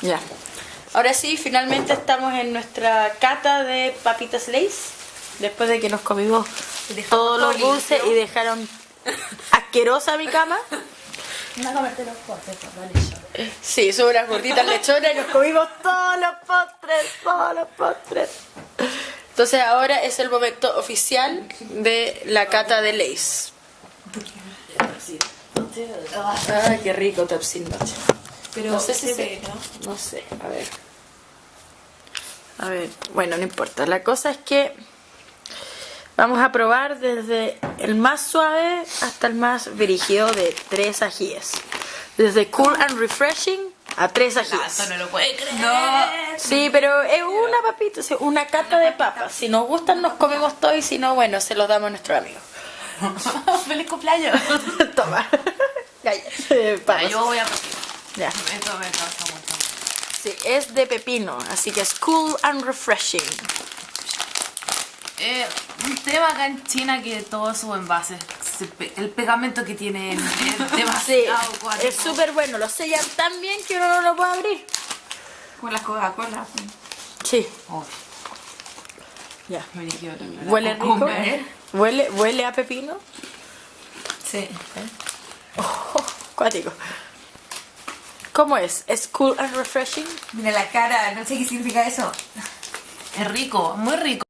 Ya. Ahora sí, finalmente estamos en nuestra cata de papitas Lays. Después de que nos comimos dejamos todos los dulces y dejaron asquerosa mi cama. Anda a comerte los postres, pues, dale. Sí, son unas gorditas lechonas y nos comimos todos los postres, todos los postres. Entonces ahora es el momento oficial de la cata de Lays. Ay, qué rico Topsin Noche. Pero No sé si se ve, ¿no? No sé, a ver. A ver, bueno, no importa. La cosa es que vamos a probar desde el más suave hasta el más brígido de tres ajíes. Desde cool and refreshing a tres ajíes. Esto no lo puede creer. No. Sí, pero es una papita, una cata de papas. Si nos gustan, nos comemos todo y si no, bueno, se los damos a nuestros amigos. ¡Feliz cumpleaños! Toma. Eh, Ah, yo voy a. Ya. Esto me causa mucho. Sí, es de pepino, así que es cool and refreshing. Eh, un tema acá en China que todos sus envases, el pegamento que tienen es Sí, demasiado cuático. es súper bueno, lo sellan tan bien que uno no lo puede abrir. Con las Coca-Cola. Sí, Oh, ya. ¿Huele rico? cucumber. ¿eh? ¿Huele, ¿Huele a pepino? Sí. Oh, cuático. ¿Cómo es? ¿Es cool and refreshing? Mira la cara, no sé qué significa eso. Es rico, muy rico.